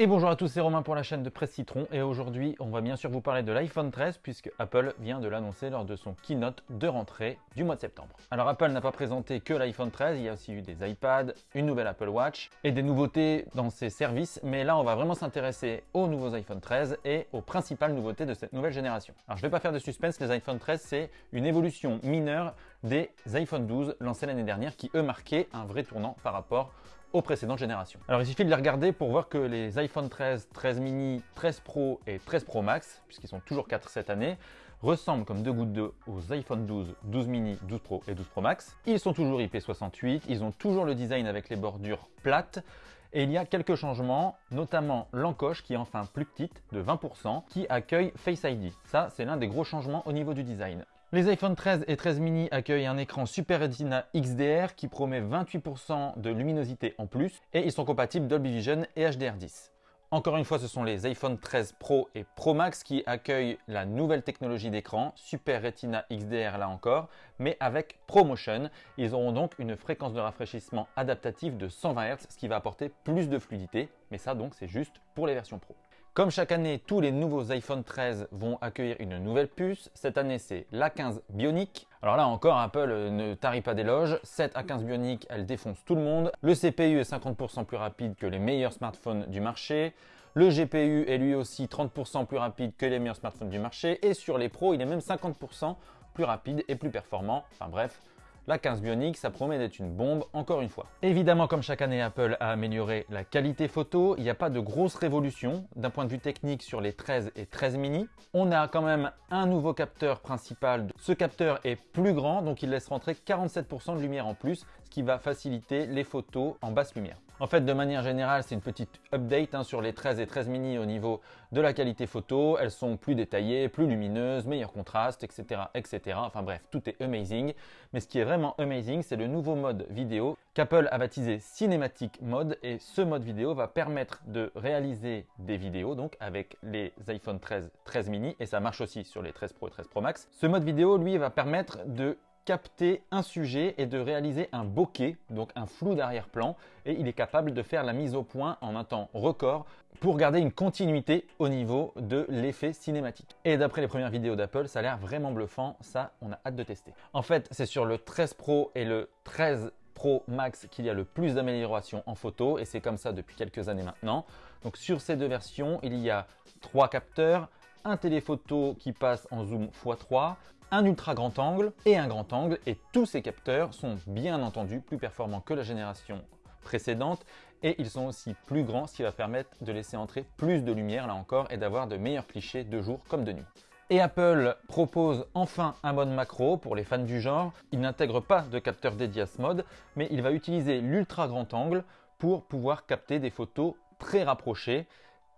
Et bonjour à tous, c'est Romain pour la chaîne de Presse Citron et aujourd'hui on va bien sûr vous parler de l'iPhone 13 puisque Apple vient de l'annoncer lors de son keynote de rentrée du mois de septembre. Alors Apple n'a pas présenté que l'iPhone 13, il y a aussi eu des iPads, une nouvelle Apple Watch et des nouveautés dans ses services mais là on va vraiment s'intéresser aux nouveaux iPhone 13 et aux principales nouveautés de cette nouvelle génération. Alors je vais pas faire de suspense, les iPhone 13 c'est une évolution mineure des iPhone 12 lancés l'année dernière qui eux marquaient un vrai tournant par rapport aux précédentes générations. Alors il suffit de les regarder pour voir que les iPhone 13, 13 mini, 13 Pro et 13 Pro Max, puisqu'ils sont toujours 4 cette année, ressemblent comme deux gouttes d'eau aux iPhone 12, 12 mini, 12 Pro et 12 Pro Max. Ils sont toujours IP68, ils ont toujours le design avec les bordures plates, et il y a quelques changements, notamment l'encoche qui est enfin plus petite de 20%, qui accueille Face ID. Ça, c'est l'un des gros changements au niveau du design. Les iPhone 13 et 13 mini accueillent un écran Super Retina XDR qui promet 28% de luminosité en plus et ils sont compatibles Dolby Vision et HDR10. Encore une fois, ce sont les iPhone 13 Pro et Pro Max qui accueillent la nouvelle technologie d'écran, Super Retina XDR là encore, mais avec ProMotion. Ils auront donc une fréquence de rafraîchissement adaptative de 120 Hz, ce qui va apporter plus de fluidité, mais ça donc c'est juste pour les versions Pro. Comme chaque année, tous les nouveaux iPhone 13 vont accueillir une nouvelle puce. Cette année, c'est l'A15 Bionic. Alors là encore, Apple ne tarit pas d'éloges. Cette A15 Bionic, elle défonce tout le monde. Le CPU est 50% plus rapide que les meilleurs smartphones du marché. Le GPU est lui aussi 30% plus rapide que les meilleurs smartphones du marché. Et sur les pros, il est même 50% plus rapide et plus performant. Enfin bref, la 15 Bionic, ça promet d'être une bombe encore une fois. Évidemment, comme chaque année, Apple a amélioré la qualité photo. Il n'y a pas de grosse révolution d'un point de vue technique sur les 13 et 13 mini. On a quand même un nouveau capteur principal. Ce capteur est plus grand, donc il laisse rentrer 47% de lumière en plus, ce qui va faciliter les photos en basse lumière. En fait, de manière générale, c'est une petite update hein, sur les 13 et 13 mini au niveau de la qualité photo. Elles sont plus détaillées, plus lumineuses, meilleur contraste, etc., etc. Enfin bref, tout est amazing. Mais ce qui est vraiment amazing, c'est le nouveau mode vidéo qu'Apple a baptisé Cinematic Mode. Et ce mode vidéo va permettre de réaliser des vidéos, donc avec les iPhone 13, 13 mini, et ça marche aussi sur les 13 Pro et 13 Pro Max. Ce mode vidéo, lui, va permettre de capter un sujet et de réaliser un bokeh, donc un flou d'arrière-plan, et il est capable de faire la mise au point en un temps record pour garder une continuité au niveau de l'effet cinématique. Et d'après les premières vidéos d'Apple, ça a l'air vraiment bluffant, ça on a hâte de tester. En fait, c'est sur le 13 Pro et le 13 Pro Max qu'il y a le plus d'amélioration en photo et c'est comme ça depuis quelques années maintenant. Donc sur ces deux versions, il y a trois capteurs, un téléphoto qui passe en zoom x3, un ultra grand angle et un grand angle et tous ces capteurs sont bien entendu plus performants que la génération précédente et ils sont aussi plus grands ce qui va permettre de laisser entrer plus de lumière là encore et d'avoir de meilleurs clichés de jour comme de nuit. Et Apple propose enfin un mode macro pour les fans du genre. Il n'intègre pas de capteur dédié à ce mode, mais il va utiliser l'ultra grand angle pour pouvoir capter des photos très rapprochées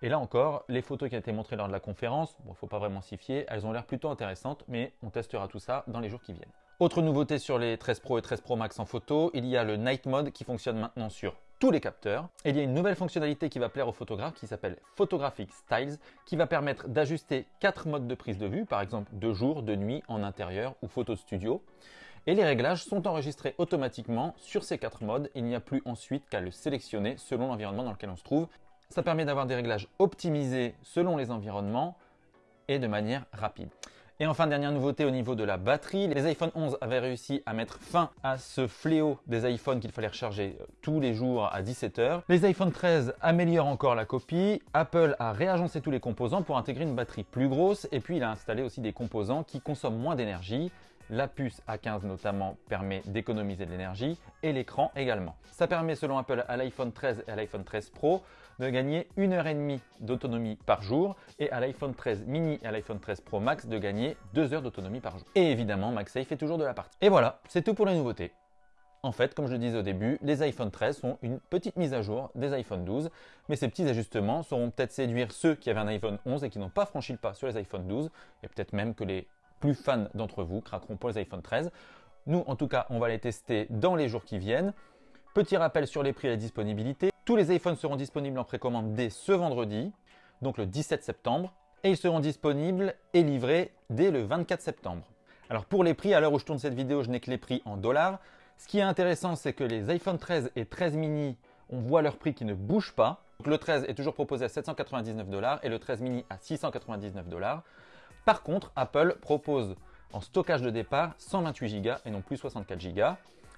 et là encore, les photos qui ont été montrées lors de la conférence, bon, faut pas vraiment s'y fier, elles ont l'air plutôt intéressantes, mais on testera tout ça dans les jours qui viennent. Autre nouveauté sur les 13 Pro et 13 Pro Max en photo, il y a le Night Mode qui fonctionne maintenant sur tous les capteurs. Et il y a une nouvelle fonctionnalité qui va plaire aux photographes qui s'appelle Photographic Styles, qui va permettre d'ajuster quatre modes de prise de vue, par exemple de jour, de nuit, en intérieur ou photo studio. Et les réglages sont enregistrés automatiquement sur ces quatre modes. Il n'y a plus ensuite qu'à le sélectionner selon l'environnement dans lequel on se trouve. Ça permet d'avoir des réglages optimisés selon les environnements et de manière rapide. Et enfin, dernière nouveauté au niveau de la batterie, les iPhone 11 avaient réussi à mettre fin à ce fléau des iPhones qu'il fallait recharger euh, tous les jours à 17h. Les iPhone 13 améliorent encore la copie. Apple a réagencé tous les composants pour intégrer une batterie plus grosse et puis il a installé aussi des composants qui consomment moins d'énergie. La puce A15 notamment permet d'économiser de l'énergie et l'écran également. Ça permet selon Apple à l'iPhone 13 et à l'iPhone 13 Pro de gagner 1 heure et demie d'autonomie par jour et à l'iPhone 13 mini et à l'iPhone 13 Pro Max de gagner 2 heures d'autonomie par jour. Et évidemment, MagSafe est toujours de la partie. Et voilà, c'est tout pour les nouveautés. En fait, comme je le disais au début, les iPhone 13 sont une petite mise à jour des iPhone 12, mais ces petits ajustements sauront peut-être séduire ceux qui avaient un iPhone 11 et qui n'ont pas franchi le pas sur les iPhone 12, et peut-être même que les plus fans d'entre vous craqueront pour les iPhone 13. Nous, en tout cas, on va les tester dans les jours qui viennent. Petit rappel sur les prix et la disponibilité. Tous les iPhones seront disponibles en précommande dès ce vendredi, donc le 17 septembre, et ils seront disponibles et livrés dès le 24 septembre. Alors pour les prix, à l'heure où je tourne cette vidéo, je n'ai que les prix en dollars. Ce qui est intéressant, c'est que les iPhone 13 et 13 mini, on voit leur prix qui ne bouge pas. le 13 est toujours proposé à 799 dollars et le 13 mini à 699 dollars. Par contre, Apple propose en stockage de départ 128 Go et non plus 64 Go.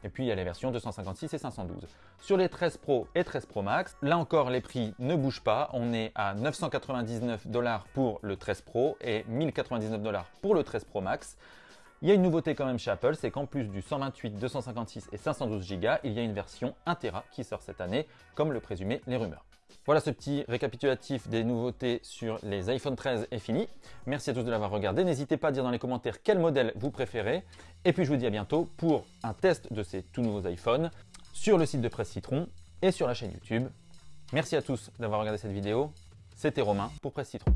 Et puis il y a les versions 256 et 512. Sur les 13 Pro et 13 Pro Max, là encore les prix ne bougent pas. On est à 999 dollars pour le 13 Pro et 1099 dollars pour le 13 Pro Max. Il y a une nouveauté quand même chez Apple, c'est qu'en plus du 128, 256 et 512 Go, il y a une version 1 Tera qui sort cette année, comme le présumaient les rumeurs. Voilà ce petit récapitulatif des nouveautés sur les iPhone 13 est fini. Merci à tous de l'avoir regardé. N'hésitez pas à dire dans les commentaires quel modèle vous préférez. Et puis je vous dis à bientôt pour un test de ces tout nouveaux iPhones sur le site de Presse Citron et sur la chaîne YouTube. Merci à tous d'avoir regardé cette vidéo. C'était Romain pour Presse Citron.